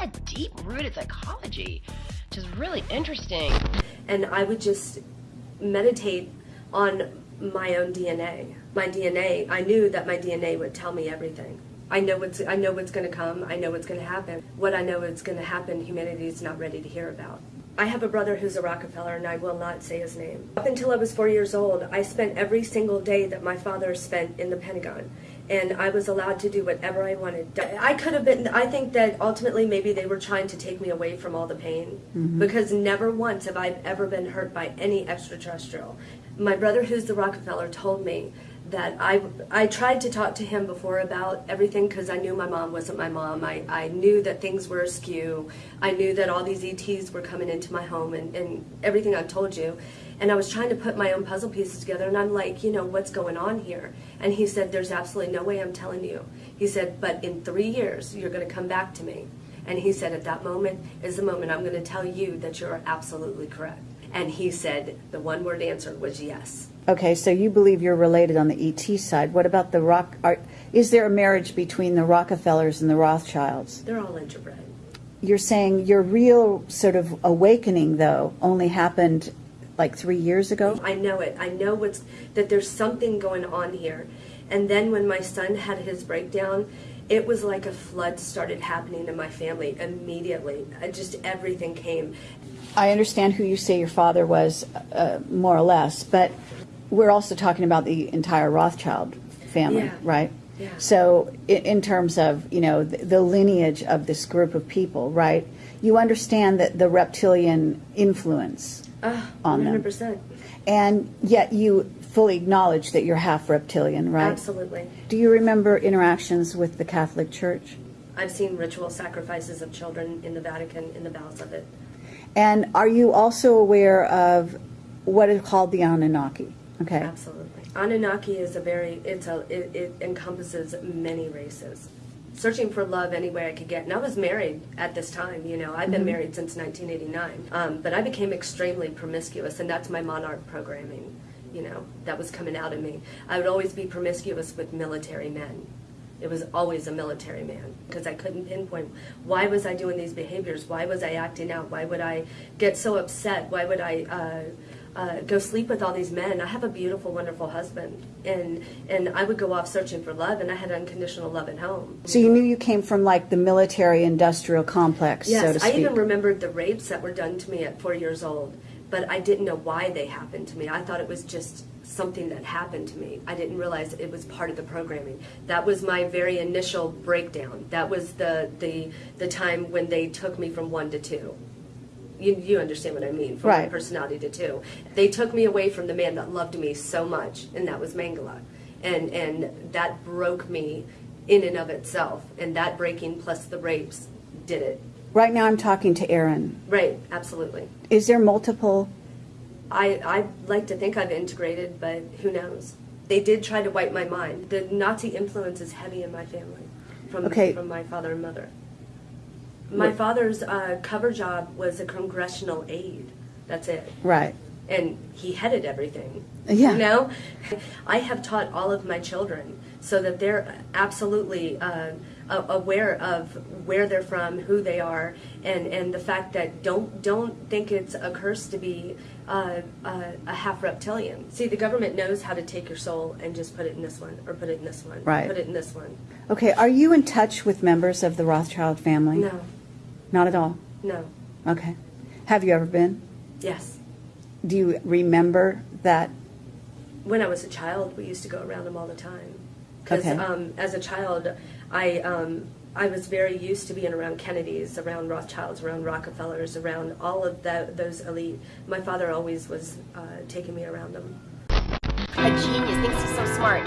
that deep-rooted psychology, which is really interesting. And I would just meditate on my own DNA. My DNA, I knew that my DNA would tell me everything. I know what's I know what's going to come. I know what's going to happen. What I know is going to happen, humanity is not ready to hear about. I have a brother who's a Rockefeller, and I will not say his name. Up until I was four years old, I spent every single day that my father spent in the Pentagon. And I was allowed to do whatever I wanted. I could have been, I think that ultimately maybe they were trying to take me away from all the pain. Mm-hmm. Because never once have I ever been hurt by any extraterrestrial. My brother, who's the Rockefeller, told me that I, I tried to talk to him before about everything because I knew my mom wasn't my mom. I, I knew that things were askew. I knew that all these ETs were coming into my home and, and everything I've told you. And I was trying to put my own puzzle pieces together and I'm like, you know, what's going on here? And he said, there's absolutely no way I'm telling you. He said, but in three years, you're going to come back to me. And he said, at that moment is the moment I'm going to tell you that you're absolutely correct. And he said, the one word answer was yes. Okay, so you believe you're related on the ET side. What about the Rock? Are, is there a marriage between the Rockefellers and the Rothschilds? They're all interbred. You're saying your real sort of awakening, though, only happened like three years ago? I know it. I know what's that there's something going on here. And then when my son had his breakdown, it was like a flood started happening in my family immediately. Just everything came. I understand who you say your father was, uh, more or less, but we're also talking about the entire Rothschild family, yeah. right? Yeah. So, in, in, terms of you know the, the, lineage of this group of people, right? You understand that the reptilian influence uh, on 100%. them, and yet you fully acknowledge that you're half reptilian, right? Absolutely. Do you remember interactions with the Catholic Church? I've seen ritual sacrifices of children in the Vatican in the bowels of it. And are you also aware of what is called the Anunnaki? Okay. Absolutely. Anunnaki is a very, it's a, it, it encompasses many races. Searching for love any way I could get. And I was married at this time, you know, I've been mm-hmm. married since 1989. Um, but I became extremely promiscuous, and that's my monarch programming, you know, that was coming out of me. I would always be promiscuous with military men. It was always a military man because I couldn't pinpoint why was I doing these behaviors? Why was I acting out? Why would I get so upset? Why would I uh, uh, go sleep with all these men. I have a beautiful, wonderful husband, and and I would go off searching for love, and I had unconditional love at home. So you knew you came from like the military-industrial complex, yes, so to speak. I even remembered the rapes that were done to me at four years old, but I didn't know why they happened to me. I thought it was just something that happened to me. I didn't realize it was part of the programming. That was my very initial breakdown. That was the the the time when they took me from one to two you, you understand what I mean, from right. personality to two. They took me away from the man that loved me so much, and that was Mangala. And, and that broke me in and of itself. And that breaking plus the rapes did it. Right now I'm talking to Aaron. Right, absolutely. Is there multiple? I, I like to think I've integrated, but who knows? They did try to wipe my mind. The Nazi influence is heavy in my family from, okay. from my father and mother. My father's uh, cover job was a congressional aide. That's it. Right. And he headed everything. Yeah. You know? I have taught all of my children so that they're absolutely uh, aware of where they're from, who they are, and, and the fact that don't don't think it's a curse to be uh, uh, a half reptilian. See, the government knows how to take your soul and just put it in this one, or put it in this one, right. put it in this one. Okay, are you in touch with members of the Rothschild family? No. Not at all? No. Okay. Have you ever been? Yes. Do you remember that? When I was a child, we used to go around them all the time. Because okay. um, as a child, I um, I was very used to being around Kennedys, around Rothschilds, around Rockefellers, around all of the, those elite. My father always was uh, taking me around them. A genius thinks he's so smart.